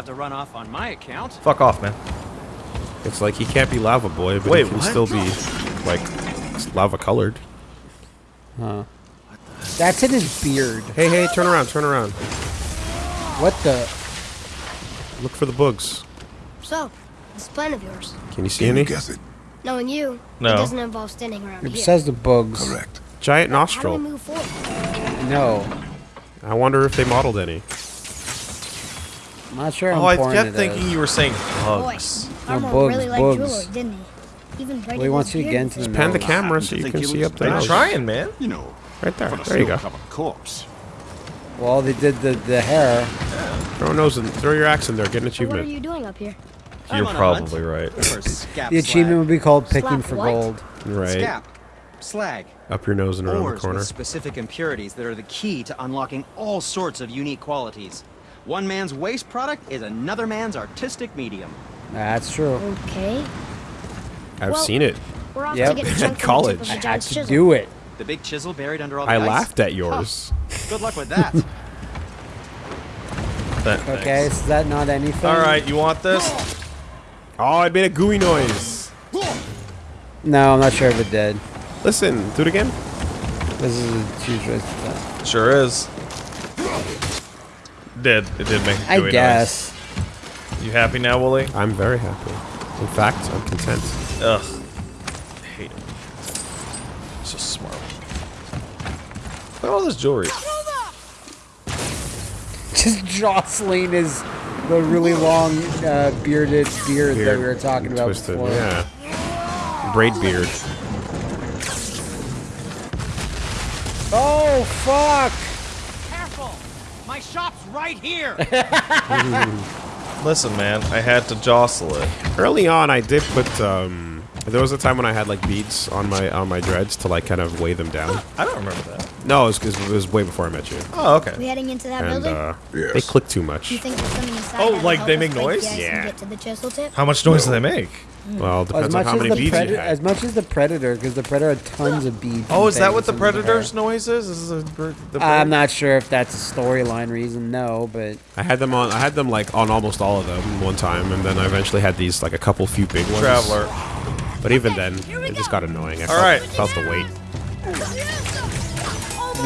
have to run off on my account. Fuck off, man. It's like he can't be lava boy, but Wait, he can what? still be like lava colored. Huh. That's in his beard. Hey, hey, turn around, turn around. What the? Look for the bugs. So, this plan of yours. Can you see any? guess it? Knowing you, No. it doesn't involve standing around It here. says the bugs. Correct. Giant How do we nostril. move forward? No. I wonder if they modeled any. I'm not sure how Oh, I kept it thinking is. you were saying bugs. Boy, bugs. Armor bugs, really liked bugs. Jeweler, didn't he? Even Well, he wants you to get into the Pan the camera so you can see up the I'm trying, man. You know, Right there. There you go. corpse. Well, they did the, the hair. Throw a nose in. Throw your axe in there. Get an What are you doing up here? You're on a probably right. The achievement would be called picking Slap for what? gold. Right. Scap, slag, Up your nose and around the corner. with specific impurities that are the key to unlocking all sorts of unique qualities. One man's waste product is another man's artistic medium. That's true. Okay. I've Well- stage. We're off Yep. to get At college. I had to chisel. do it. The big chisel buried under all the I ice? laughed at yours. Good luck with that. That- Okay, thanks. so is that not anything? All right, you want this? Oh, it made a gooey noise. No, I'm not sure if it did. Listen, do it again. This is a huge waste of time. Sure is. Did it did make a I gooey noise. guess. You happy now, Wooly? I'm very happy. In fact, I'm content. Ugh. I hate it. So smart. Look at all this jewelry. Just jostling is the really long uh, bearded beard, that we were talking about Twisted. before. Yeah. Braid beard. Oh fuck! Careful! My shop's right here! Listen, man, I had to jostle it. Early on, I did put. Um, there was a time when I had like beads on my on my dreads to like kind of weigh them down. I don't remember that. No, it was, 'cause it was way before I met you, Oh, okay. We heading into that and building? uh, Yes. they click too much. you think there's something inside Oh, like they make noise? the ice and Yeah. get to the chisel tip? How much noise do they make? Well, it As depends much on how as many the beads you predator, had. as much as the predator, because the predator had tons of beads. Oh, is that what the in hair. predator's noise is? Is a, bir- the I'm not sure if that's a storyline reason. No, but I had them on. I had them like on almost all of them one time, and then I eventually had these like a couple few big ones. Traveler. But even then, it just got annoying. I felt, right. felt the weight.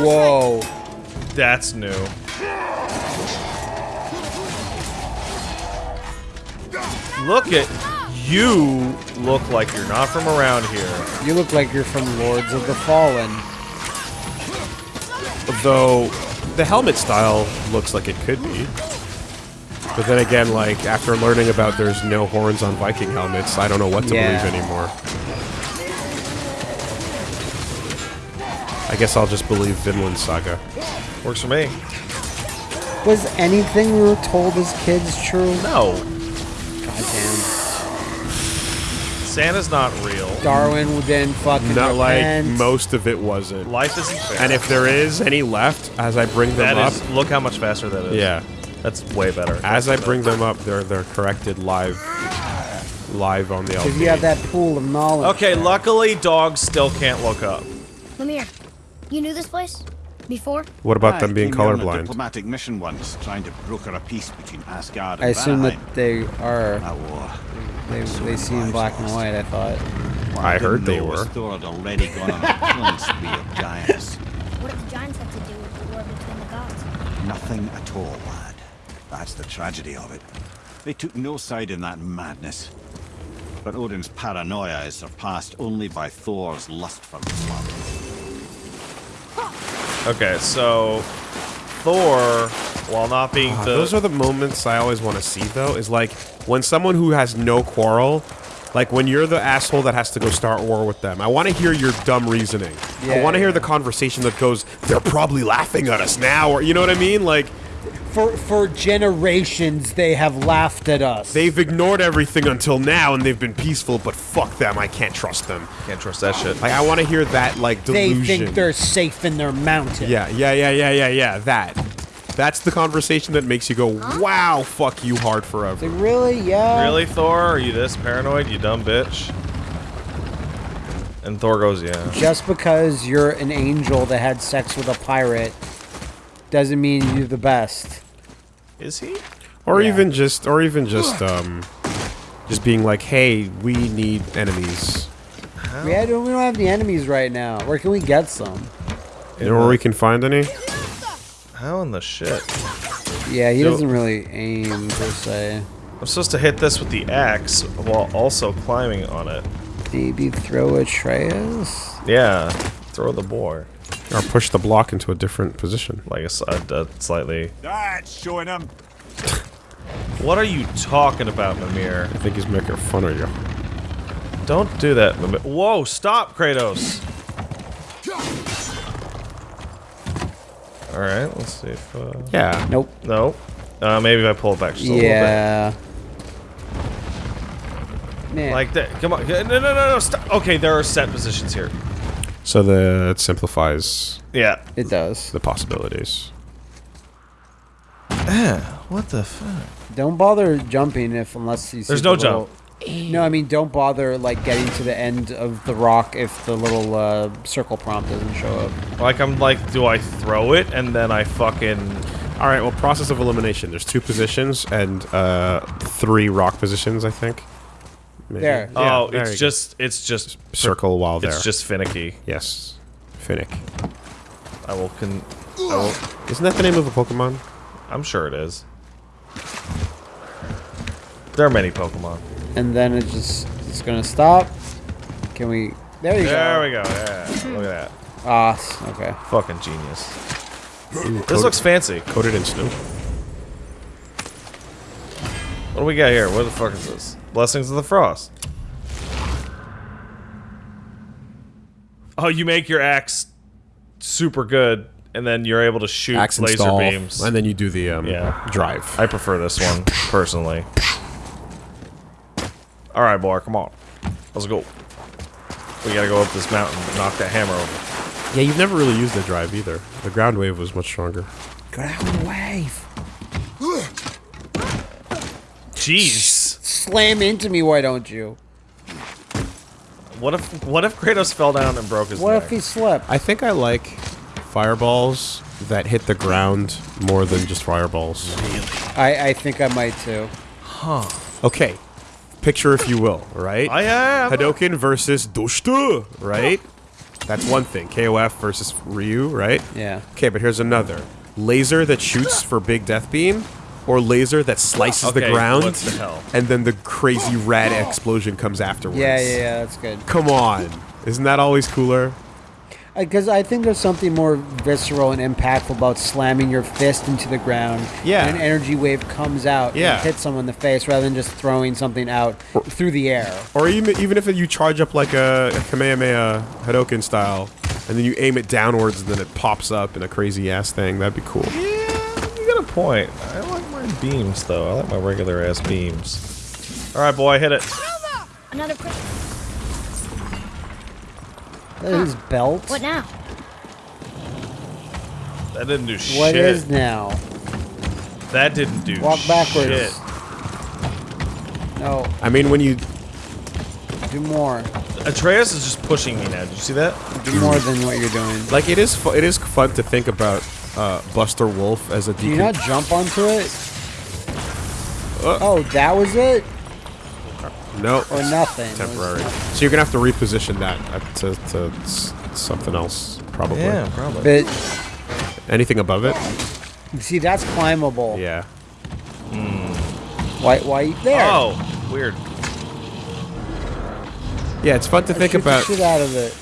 whoa, That's new. Look at you. Look like you're not from around here. you look like you're from Lords of the Fallen. Though the helmet style looks like it could be. But then again, like after learning about there's no horns on Viking helmets, I don't know what to Yeah. believe anymore. I guess I'll just believe Vinland Saga. Works for me. Was anything we were told as kids true? No. Santa's not real. Darwin didn't fucking Not like repent. most of it wasn't. Life isn't fair. And if there is any left, as I bring them that up, is, look how much faster that is. yeah, That's way better. as I bring them up, they're they're corrected live, live on the Because LP. you have that pool of knowledge. Okay, luckily dogs still can't look up. Mimir, you knew this place? Before? What about I them being came here on a colorblind? diplomatic mission once, trying to broker a peace between Asgard and I assume Valheim. that they are. That uh, war. They, they see in black and white. I thought. What I didn't heard they were. Thor had already gone on a killing spree of giants. What did the giants have to do with the war between the gods? Nothing at all, lad. That's the tragedy of it. They took no side in that madness. But Odin's paranoia is surpassed only by Thor's lust for blood. Okay, so Thor, while not being Ah, the Those are the moments I always want to see, though, is like when someone who has no quarrel, like when you're the asshole that has to go start war with them. I want to hear your dumb reasoning. I want to hear yeah. the conversation that goes, they're probably laughing at us now, or you know what I mean? Like, For for generations, they have laughed at us. they've ignored everything until now and they've been peaceful, but fuck them, I can't trust them. can't trust that shit. Like, I want to hear that, like, delusion. They think they're safe in their mountain. Yeah, yeah, yeah, yeah, yeah, yeah, that. That's the conversation that makes you go, wow, fuck you hard forever. Like, really? Yeah. Really, Thor? Are you this paranoid, you dumb bitch? And Thor goes, yeah. Just because you're an angel that had sex with a pirate doesn't mean you're the best. Is he? Or Yeah. even just, or even just, um, just being like, hey, we need enemies. We, had, we don't have the enemies right now. Where can we get some? You know where we can find any? How in the shit? Yeah, he So- doesn't really aim per se. I'm supposed to hit this with the axe while also climbing on it. Maybe throw a Atreus? Yeah, throw the boar. Or push the block into a different position. Like a, s- a- a slightly. That's showing him. What are you talking about, Mimir? I think he's making fun of you. Don't do that, Mimir. Whoa, stop, Kratos! Alright, let's see if. Uh, Yeah. Nope. Nope. Uh, maybe if I pull it back just a little Yeah. Man. bit. Like that. Come on. No, no, no, no. Stop. Okay, there are set positions here. So the it simplifies Yeah. it does. the possibilities. What the fuck? Don't bother jumping if unless you see There's the no little- No, I mean don't bother like getting to the end of the rock if the little uh, circle prompt doesn't show up. Like, I'm like, do I throw it and then I fucking. All right. Well, process of elimination. There's two positions and uh, three rock positions. I think. Maybe. There. Yeah, oh, there it's you go. just. It's just. circle while there. It's just finicky. yes. Finnick. I will con. I will, Isn't that the name of a Pokemon? I'm sure it is. There are many Pokemon. And then it just it's gonna stop. Can we? There you There go. There we go. Yeah, look at that. Ah, s- okay. Fucking genius. This looks fancy. Coated in snow. What do we got here? What the fuck is this? Blessings of the Frost. Oh, you make your axe super good, and then you're able to shoot Axe laser install, beams. and then you do the um, Yeah. drive. I prefer this one, personally. Alright, boy, come on. Let's go. We gotta go up this mountain and knock that hammer over. yeah, you've never really used the drive either. The ground wave was much stronger. Ground wave. Jeez. Slam into me, why don't you? What if what if Kratos fell down and broke his What neck? if he slipped? I think I like fireballs that hit the ground more than just fireballs. I I think I might too. Huh. Okay, picture if you will, right? I am. Hadoken versus Doshta, right? That's one thing. KOF versus Ryu, right? Yeah. Okay, but here's another. Laser that shoots for big death beam, or laser that slices the ground, what the hell? and then the crazy rad explosion comes afterwards. Yeah, yeah, yeah. That's good. Come on. Isn't that always cooler? Because I think there's something more visceral and impactful about slamming your fist into the ground. Yeah. And an energy wave comes out Yeah. and hits someone in the face rather than just throwing something out through the air. Or even even if you charge up like a, a Kamehameha Hadoken style, and then you aim it downwards, and then it pops up in a crazy ass thing, that'd be cool. Yeah, you got a point. I like my beams though. I like my regular ass beams. All right, boy, hit it. Another quick. That is belt. What now? That didn't do shit. What is now? That didn't do shit. Walk backwards. shit. No, I mean, when you do more. Atreus is just pushing me now. Did you see that? Do more than what you're doing. like, it is fu- it is fun to think about uh, Buster Wolf as a Do you not jump onto it? Uh. oh, that was it? No Or nothing? Temporary. nothing. So you're gonna have to reposition that uh, to, to something else, probably. Yeah, probably. But Anything above it? see, that's climbable. Yeah. Why? Why there? Oh, weird. Yeah, it's fun to think Shoot the about. shit out of it.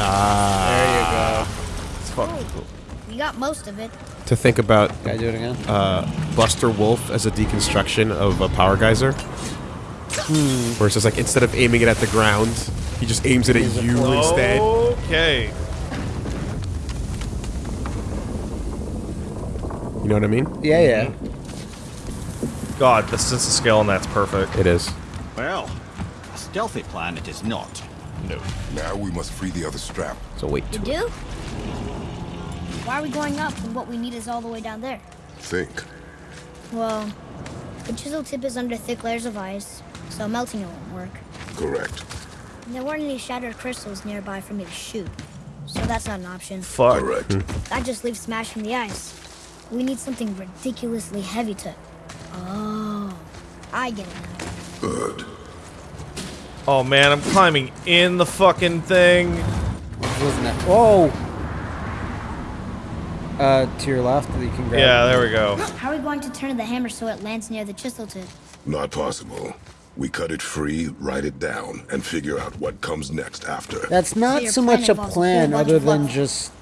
Ah. There you go. It's fucking cool. You got most of it. To think about Can I do it again? uh, Buster Wolf as a deconstruction of a power geyser. Hmm. Where it's just like instead of aiming it at the ground, he just aims it at He's you pro. instead. Okay. You know what I mean? yeah, yeah. Mm-hmm. God, the sense of scale on that's perfect. It is. Well, a stealthy plan it is not. No. Now we must free the other strap. So wait. You do? Why are we going up when what we need is all the way down there? Think. Well, the chisel tip is under thick layers of ice, so melting it won't work. Correct. And there weren't any shattered crystals nearby for me to shoot, so that's not an option. Fuck. Correct. That just leaves smashing the ice. We need something ridiculously heavy to. Oh, I get it now. Good. Oh man, I'm climbing in the fucking thing. Wasn't it? Whoa! Uh, to your left, you can grab. Yeah, there we go. How are we going to turn the hammer so it lands near the chisel tip? Not possible. We cut it free, write it down, and figure out what comes next after. That's not your so much a plan, other than just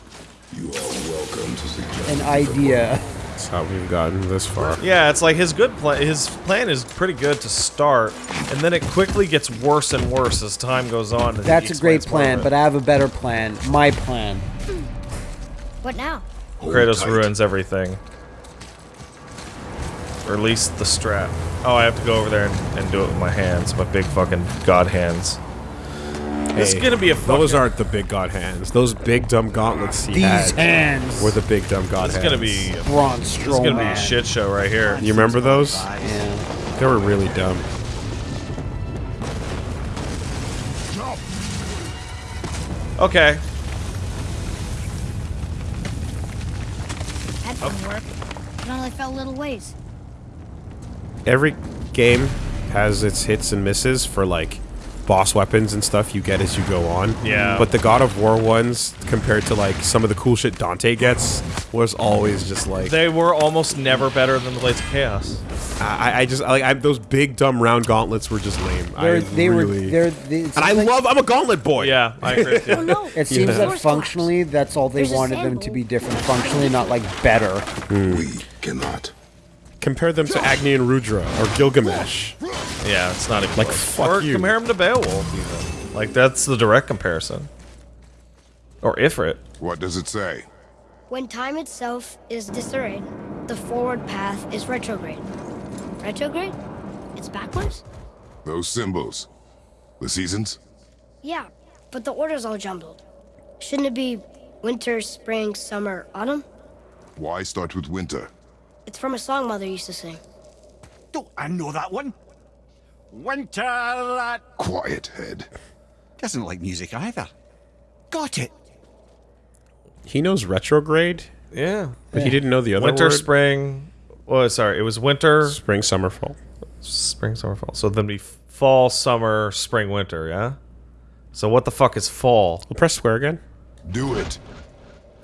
You are welcome to suggest an idea. That's how we've gotten this far. Yeah, it's like his good plan. His plan is pretty good to start, and then it quickly gets worse and worse as time goes on. That's a great explains more of plan, but I have a better plan. My plan. What now? Hold Kratos tight. ruins everything. Or at least the strap. Oh, I have to go over there and, and do it with my hands, my big fucking god hands. It's Hey, gonna be a fucking. Those aren't the big god hands. Those big dumb gauntlets he These had hands. were the big dumb god This is hands. gonna be. Braun This is gonna be a shit show right here. You remember those? Yeah. They were really dumb. Okay. That didn't work. It only fell a little ways. Every game has its hits and misses for like boss weapons and stuff you get as you go on. Yeah. But the God of War ones, compared to like some of the cool shit Dante gets, was always just like They were almost never better than the Blades of Chaos. I, I just like I, those big dumb round gauntlets were just lame. They're, I they really, were. They're. They, and I love. I'm a gauntlet boy. Yeah, I agree with you. Oh no! It seems Yeah. that functionally, that's all they There's wanted them to be different. Functionally, not like better. We cannot. Compare them to Agni and Rudra or Gilgamesh. Yeah, it's not even Like, close. fuck or you. compare them to Beowulf, even. Like that's the direct comparison. Or Ifrit. What does it say? When time itself is disarrayed, the forward path is retrograde. Retrograde? It's backwards? Those symbols. The seasons? Yeah, but the order's all jumbled. Shouldn't it be winter, spring, summer, autumn? Why start with winter? It's from a song Mother used to sing. Don't I know that one? Winter that Quiet head. doesn't like music either. Got it. He knows retrograde, Yeah. but he didn't know the other Winter, word. spring. Oh, sorry. It was winter, spring, summer, fall. spring, summer, fall. So then be fall, summer, spring, winter. Yeah. So what the fuck is fall? We'll press square again. Do it.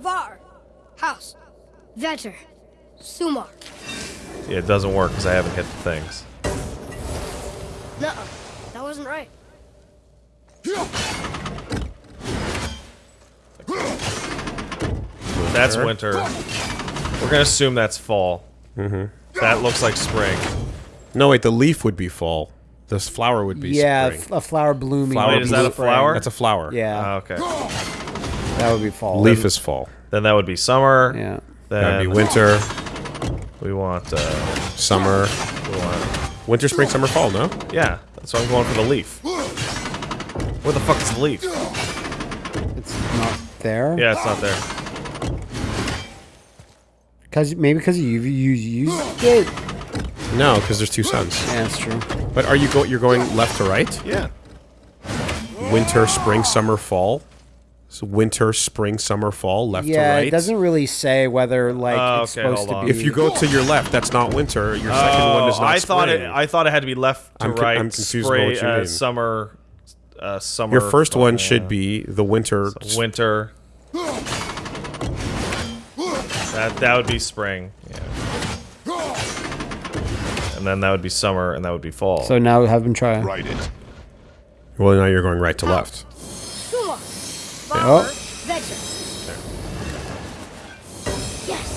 Var, house, vetter, sumar. Yeah, it doesn't work because I haven't hit the things. Nuh that wasn't right. That's winter. We're gonna assume that's fall. Mm-hmm. That looks like spring. No, wait. The leaf would be fall. This flower would be spring. Yeah, spring. f- a flower blooming. Flower Wait, is that a flower? That's a flower. Yeah, Ah, okay. that would be fall. Leaf is fall. Then that would be summer. Yeah. Then That'd be winter, We want. Uh, summer, we want. winter, spring, summer, fall. No. Yeah, that's why I'm going for the leaf. Where the fuck is the leaf? It's not there. Yeah, it's not there. Cause maybe because you you used it. No, because there's two suns. Yeah, that's true. But are you go? You're going left to right? Yeah. Winter, spring, summer, fall. So winter, spring, summer, fall, left to Yeah, right. it doesn't really say whether like Oh, it's okay, supposed hold to on. be. If you go to your left, that's not winter. Your second one is Oh, not I thought it. I thought it had to be left to I'm con- right. I'm confused spray, about what you uh, mean. Summer. Uh, summer. Your first one uh, should be the winter. winter. That that would be spring. Yeah. And then that would be summer, and that would be fall. so now have him try. Write it. Well, now you're going right to left. Sumar, var, Oh. vetter. Yes.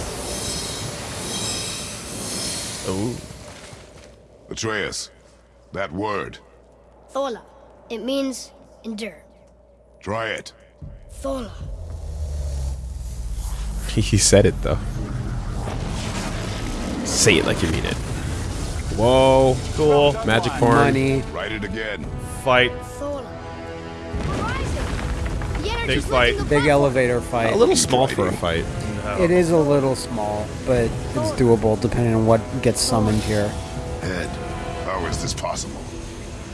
Oh. Atreus. That word. Thola. It means endure. Try it. Thola. He said it though. Say it like you mean it. Whoa! Cool. Magic porn. Money. Write it again. Fight. Thola. Horizon. The Big energy's fight. Big elevator fight. A little small for a fight. It is a little small, but it's doable depending on what gets summoned here. Ed, How is this possible?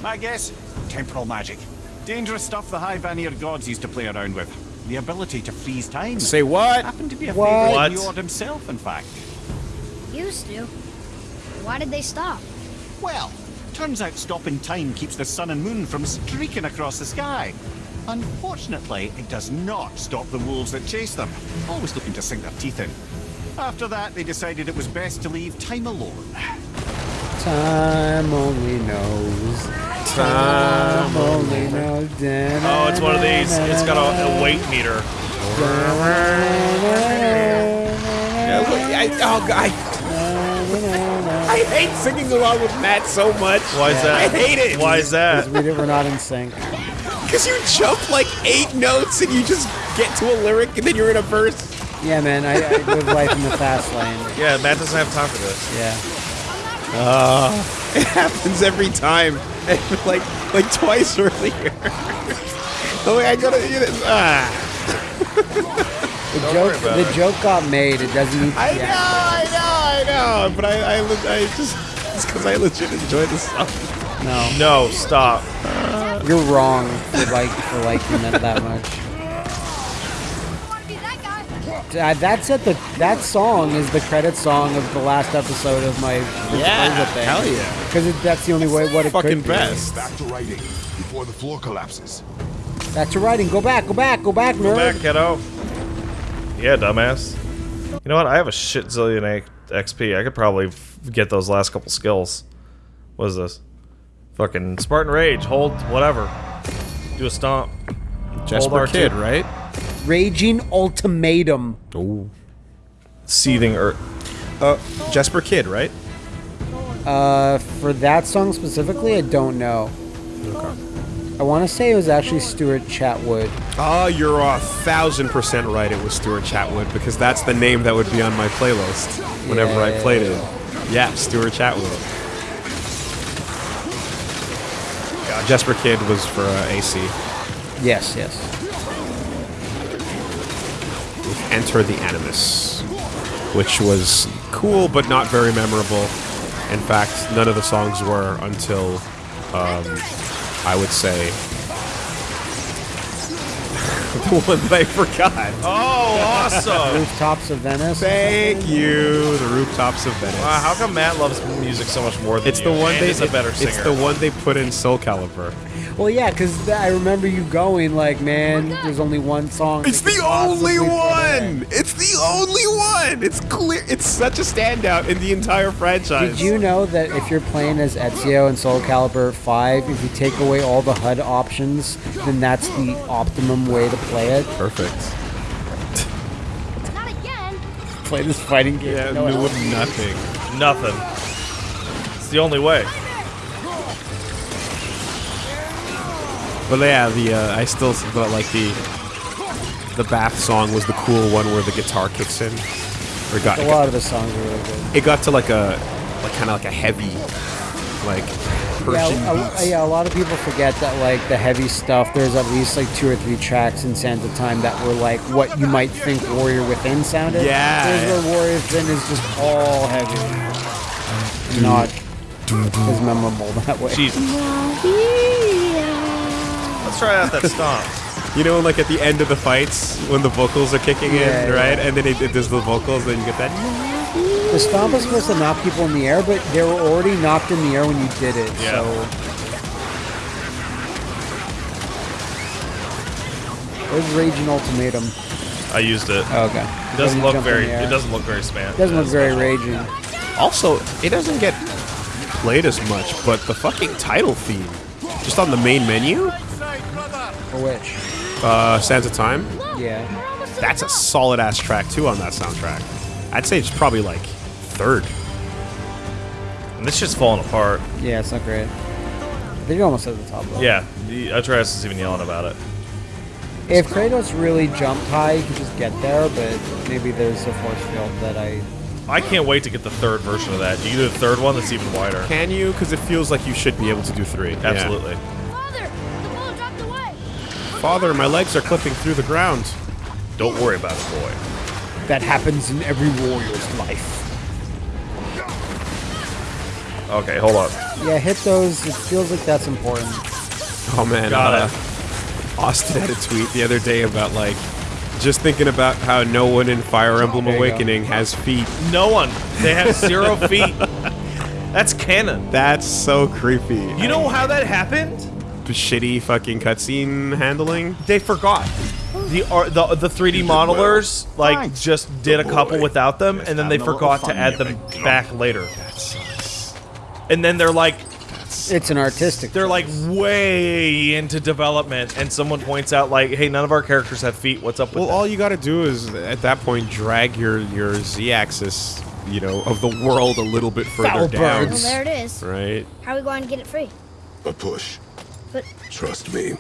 My guess? Temporal magic. Dangerous stuff the High Vanir gods used to play around with. The ability to freeze time. Say what? Happened to be a What? favorite What? of Njord himself, in fact. Used to. Why did they stop? Well, turns out stopping time keeps the sun and moon from streaking across the sky. Unfortunately, it does not stop the wolves that chase them, always looking to sink their teeth in. After that, they decided it was best to leave time alone. Time only knows. Time only knows. Oh, it's one of these. It's got a, a weight meter. I, oh, I, I hate singing along with Matt so much. Why is that? I hate it. Why is that? We did, we're not in sync. Because you jump like eight notes and you just get to a lyric and then you're in a verse. Yeah, man, I, I live life in the fast lane. Yeah, Matt doesn't have time for this. Yeah. Uh, it happens every time. like like twice earlier. oh, I gotta. You know, ah. The Don't joke, the it. joke got made. It doesn't need to I know, accurate. I know, I know. But I, I, I just. It's because I legit enjoy the song. No, No, stop. You're wrong for like for liking it that much. Uh, that's at the that song is the credit song of the last episode of my Yeah, thing. hell yeah. Because that's the only way what it Fucking could be. best. Back to writing before the floor collapses. Back to writing. Go back. Go back. Go back, Go nerd. back, kiddo. Yeah, dumbass. You know what? I have a shit zillion XP. I could probably f- get those last couple skills. What is this? Fucking Spartan Rage. Hold whatever. Do a stomp. Jesper Kyd, right? Raging ultimatum. Oh. Seething earth. Uh, Jesper Kyd, right? Uh, for that song specifically, I don't know. Okay. I want to say it was actually Stuart Chatwood. Oh, you're a thousand percent right. It was Stuart Chatwood because that's the name that would be on my playlist whenever I Yeah. played it. Yeah, Stuart Chatwood. Yeah, Jesper Kyd was for uh, AC. Yes, yes. Enter the Animus, which was cool but not very memorable. In fact, none of the songs were until um, I would say the one that I forgot. Oh, awesome! Rooftops of Venice. Thank you, the rooftops of Venice. wow, how come Matt loves music so much more than it's you? the one and they. is a better singer. It's the one they put in Soul Calibur. Well, yeah, because I remember you going like, man, there's only one song. It's the only possibly put in." one. It's the only one. It's clear. It's such a standout in the entire franchise. Did you know that if you're playing as Ezio in Soul Calibur 5, if you take away all the HUD options, then that's the optimum way to play it? Perfect. Not again. Play this fighting game. Yeah, no no, nothing. Nothing. It's the only way. But yeah, the uh, I still but like the the bath song was the cool one where the guitar kicks in. Or got, A lot got of the songs are really good. it got to like a like kind of like a heavy like Persian Yeah, a, yeah, a lot of people forget that like the heavy stuff. There's at least like two or three tracks in Sands of Time that were like what you might think Warrior Within sounded. Yeah. There's where Warrior Within is just all heavy, not as memorable that way. Jesus. Let's try out that stomp. You know, like at the end of the fights when the vocals are kicking Yeah, in, yeah. right? And then it, it does the vocals, then you get that. The stomp is supposed to knock people in the air, but they were already knocked in the air when you did it. Yeah. So. Where's Raging Ultimatum? I used it. Oh, okay. It doesn't look jump in very. It doesn't look very spam. It Doesn't look very special. raging. Also, it doesn't get played as much, but the fucking title theme, just on the main menu, For which? Uh, Sands of Time, Yeah. that's a solid ass track too on that soundtrack. I'd say it's probably like third. And this shit's falling apart. Yeah, it's not great. I think almost at the top though. Yeah, the Atreus is even yelling about it. If Kratos really jumped high, he could just get there, but maybe there's a force field that I. I can't wait to get the third version of that. You can do the third one that's even wider. Can you? Because it feels like you should be able to do three. Absolutely. Father, Father, my legs are clipping through the ground. Don't worry about it, boy. That happens in every warrior's life. Okay, hold on. Yeah, hit those. It feels like that's important. Oh man, Got uh, it. Austin had a tweet the other day about like just thinking about how no one in Fire Emblem There you go. Awakening has feet. No one. They have zero feet. That's canon. That's so creepy. You know how that happened? The shitty fucking cutscene handling. They forgot. The ar- the the 3D modelers like Thanks. just did a couple boy. without them, Just and then they having a little forgot to add them big back later. That sucks. And then they're like It's an artistic. they're like way into development, and someone points out like, hey, none of our characters have feet. What's up with Well, that? all you got to do is at that point drag your your z-axis, you know, of the world a little bit further Foul down. Well, there it is. Right. How are we going to get it free? A push. But Trust me.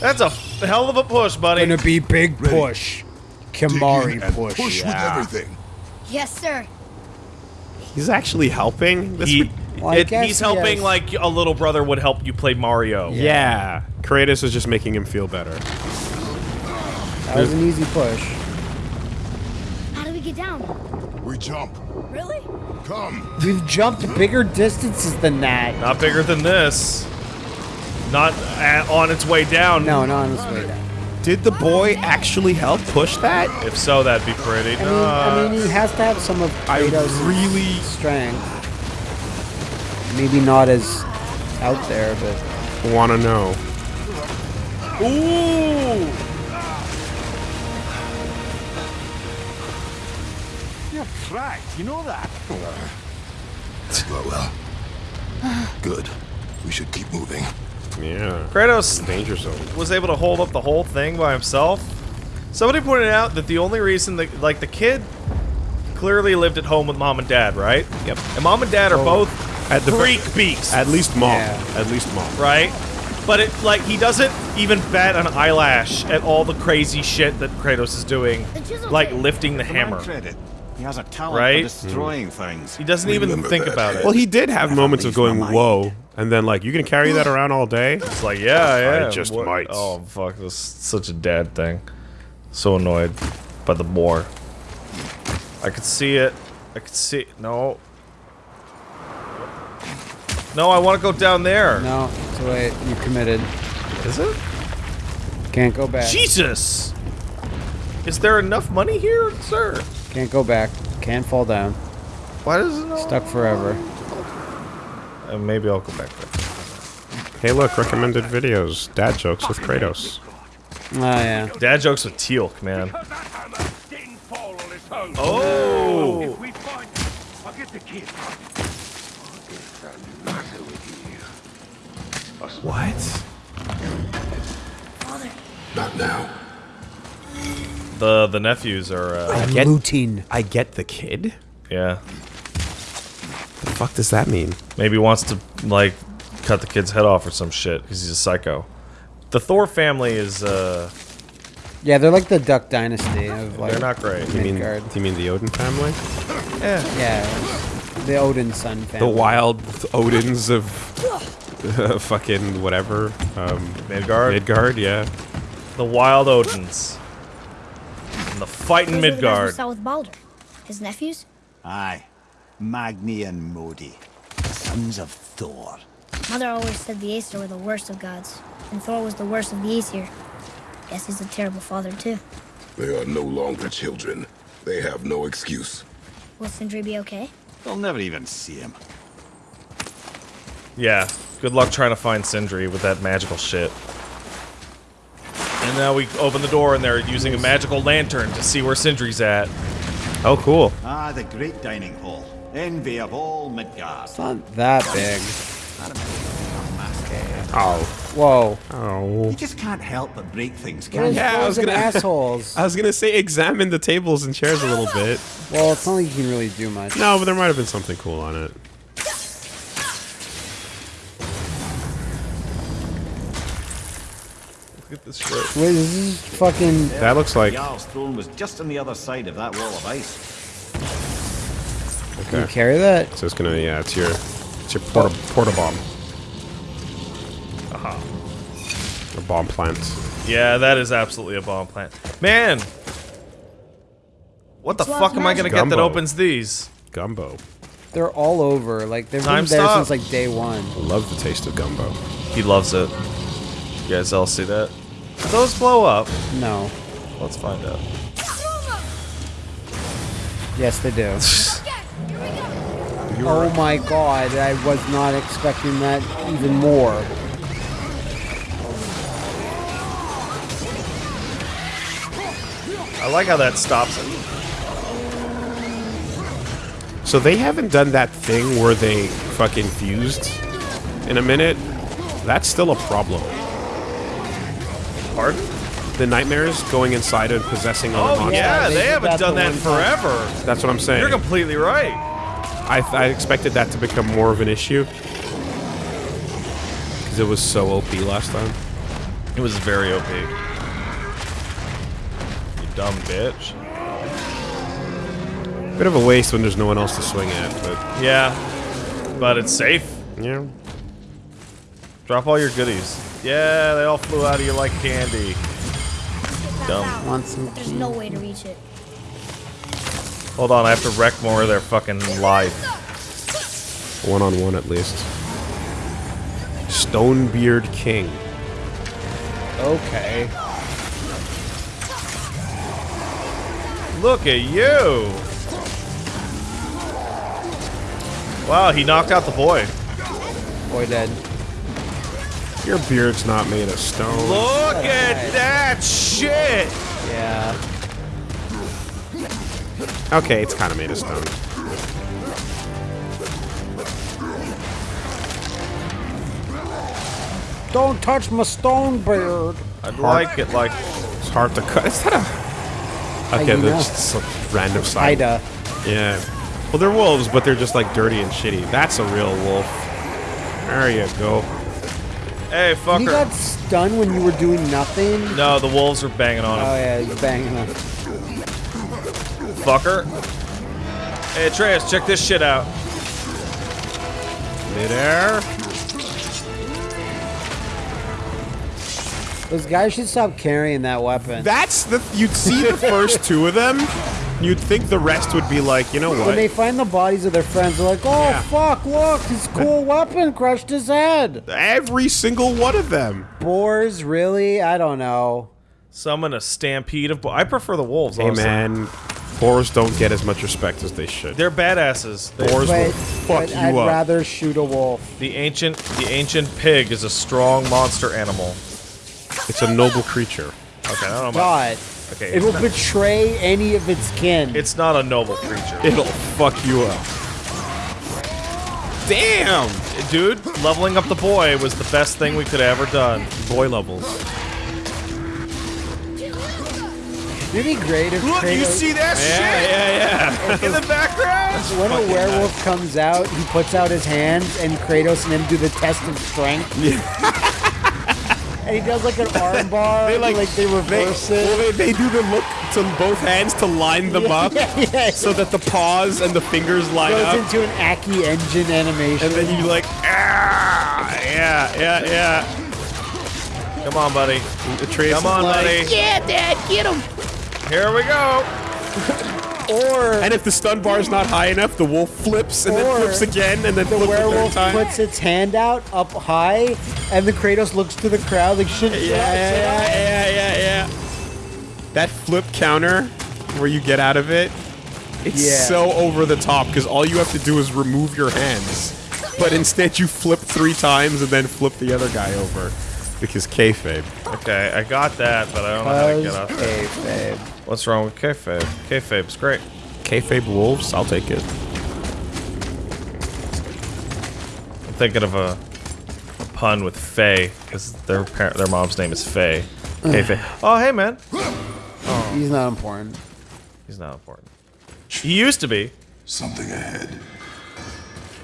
That's a hell of a push, buddy. Gonna be big push. Kimari Dig in and push. Push yeah. with everything. yes, sir. He's actually helping. This He, Well, it- he's helping yes. like a little brother would help you play Mario. yeah. Kratos is just making him feel better. That was an easy push. How do we get down? We jump. Really? Come. We've jumped bigger distances than that. Not bigger than this. Not at, on its way down. No, not on this way down. Did the boy actually help push that? If so, that'd be pretty. I mean, Uh, I mean, he has to have some of I Kratos' really- strength. Maybe not as out there, but Want to know? ooh. You're cracked, you know that? Well, well. Good. We should keep moving. Yeah. Kratos Danger zone. was able to hold up the whole thing by himself. Somebody pointed out that the only reason that, like, the kid clearly lived at home with mom and dad, right? Yep. And mom and dad are both At the freak beasts, At least mom. Yeah. At least mom. right? But it, like, he doesn't even bat an eyelash at all the crazy shit that Kratos is doing, like lifting the hammer. credit. He has a talent Right? for destroying things. He doesn't even think that. about it. Well, he did have moments of going, whoa, and then like, you can carry that around all day? It's like, yeah, yeah. I just what- might. Oh, fuck, this is such a dad thing. So annoyed by the boar. I could see it. I could see. No. No, I want to go down there. no, it's too late. You committed. Is it? Can't go back. Jesus! Is there enough money here, sir? Can't go back. Can't fall down. Why does it not? Stuck forever. Uh, maybe I'll go back there. Hey, look, recommended videos. Dad jokes with Kratos. Oh yeah. Dad jokes with Teal'c, man. Because that hammer didn't fall on its own. Oh! If we find I'll get the kid. What? Not now. The the nephews are, uh, Get- Lutein. I get the kid? yeah. What the fuck does that mean? Maybe wants to like cut the kid's head off or some shit because he's a psycho. The Thor family is uh Yeah, they're like the Duck Dynasty of like. they're not great. You mean, do you mean the Odin family? Yeah, Yeah. the Odin son The wild Odins of uh, fucking whatever. Um, Midgard, Midgard, yeah. the Wild Odins, and the fighting Those are the guys we Midgard. saw with Baldur. His nephews? Aye. Magni and Modi. Sons of Thor. Mother always said the Aesir were the worst of gods, and Thor was the worst of the Aesir. Guess he's a terrible father, too. They are no longer children. They have no excuse. Will Sindri be okay? They'll never even see him. Yeah. Good luck trying to find Sindri with that magical shit. And now we open the door and they're using a magical lantern to see where Sindri's at. Oh, cool. Ah, the great dining hall. Envy of all Midgard. It's not that big. Oh. Whoa. Oh. You just can't help but break things, can Those you? Yeah, I was gonna- assholes. I was gonna say examine the tables and chairs a little bit. well, it's not like you can really do much. No, but there might have been something cool on it. Look at this shit. Wait, this is fucking. That looks like Jarl's throne was just on the other side of that wall of ice. Can you okay. carry that? So it's gonna yeah, it's your it's your porta porta bomb. Aha. A bomb plant. Yeah, that is absolutely a bomb plant. Man! What the It's fuck am I gonna get that opens these? Gumbo. They're all over. Like they've Time been there stop. since like day one. I love the taste of gumbo. He loves it. You guys all see that? Do those blow up? No. Let's find out. Yes, they do. Oh my god, I was not expecting that even more. I like how that stops it. So they haven't done that thing where they fucking fused in a minute. That's still a problem. Pardon? The nightmares going inside and possessing other Oh monsters. yeah, they they haven't done the that one time. forever. That's what I'm saying. You're completely right. I, I expected that to become more of an issue. Because it was so OP last time. It was very OP. You dumb bitch. Bit of a waste when there's no one else to swing at, but Yeah, but it's safe. yeah. Drop all your goodies. Yeah, they all flew out of you like candy. Dumb. Want some There's no way to reach it. Hold on, I have to wreck more of their fucking life. One on one at least. Stonebeard King. Okay. Look at you! Wow, he knocked out the boy. Boy dead. Your beard's not made of stone. Look at that shit! Yeah. Okay, it's kind of made of stone. Don't touch my stone beard. I'd like it like It's hard to cut. Is that a... Okay, you that's just a random side. Ida. Yeah. Well, they're wolves, but they're just like dirty and shitty. That's a real wolf. There you go. Hey, fucker. You got stunned when you were doing nothing? No, the wolves are banging on him. Oh yeah, he's banging him. Fucker. Hey, Atreus, check this shit out. Midair. Those guys should stop carrying that weapon. That's the... You'd see the first two of them. You'd think the rest would be like, you know what? when they find the bodies of their friends, they're like, "Oh Yeah. fuck! Look, his cool weapon crushed his head." Every single one of them. Boars, really? I don't know. Summon a stampede of. boars. I prefer the wolves. Hey honestly. man, boars don't get as much respect as they should. They're badasses. They- Boars will But, fuck but you I'd up. rather shoot a wolf. the ancient, the ancient pig is a strong monster animal. It's a noble creature. Okay, I don't know. About, God, okay, it will not, betray any of its kin. it's not a noble creature, It'll fuck you up. Damn! dude. Leveling up the boy was the best thing we could have ever done. Boy levels. It'd be great if Look, you see that shit? yeah, yeah. In the background. when a werewolf comes out, he puts out his hands, and Kratos and him do the test of strength. And he does like an arm bar. They like, like they reverse it. Well, they, they do the look to both hands to line them up yeah, yeah. so that the paws and the fingers line goes up. into an Aki engine animation. And then you like, ah, yeah, yeah, yeah. Come on, buddy. Atreus Come on, is like, buddy. yeah, Dad, get him. Here we go. Or And if the stun bar is not high enough, the wolf flips and then flips again and then the flips a third werewolf time. puts its hand out up high, and the Kratos looks to the crowd like, shit, yeah, shit, yeah, shit, yeah, yeah, yeah. That flip counter where you get out of it, it's Yeah. so over the top because all you have to do is remove your hands. But instead you flip three times and then flip the other guy over. Because kayfabe. Okay, I got that, but I don't know how to get off that. Kayfabe. What's wrong with kayfabe? Kayfabe's great. Kayfabe wolves, I'll take it. I'm thinking of a, a pun with Faye, because their par- their mom's name is Faye. Kayfabe. Oh, hey, man. He's oh. not important. He's not important. He used to be. Something ahead.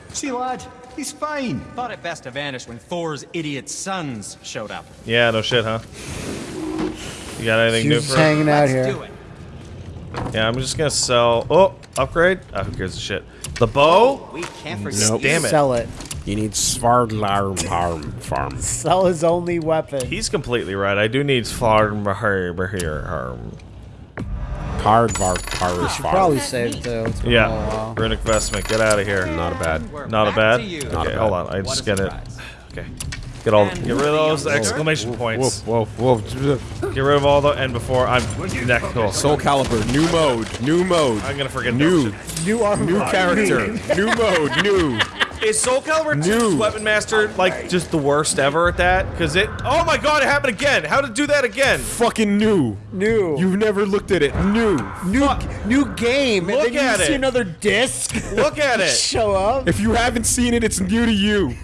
See, lad, he's fine. Thought it best to vanish when Thor's idiot sons showed up. Yeah, no shit, huh? You got anything He's new just for him? hanging out Let's here. Do it. Yeah, I'm just gonna sell. Oh, upgrade? Oh, who gives a shit? The bow? We can't forget. Nope. Damn it. Sell it. You need Svardlarm Harm Farm. Sell his only weapon. He's completely right. I do need farm here. Hardvar Parish Should Farm. probably save too. It's been Yeah, little while. runic vestment. Get out of here. Not a bad. We're Not a bad. to. Okay, Not a hold on. I What just a get it. Okay. Get all, get rid of those exclamation points. Whoa, whoa, whoa. Get rid of all the, and before I'm neck. Oh, Soul Calibur, new mode, new mode. I'm gonna forget New, that New armor. new character, new mode, new. Is Soul Calibur 2's New. Weapon Master like just the worst ever at that? Because it. Oh my god, it happened again. How to do that again? Fucking new. New. You've never looked at it. New. new new game. Look and then at you see it. another disc Look at it. show up. If you haven't seen it, it's new to you.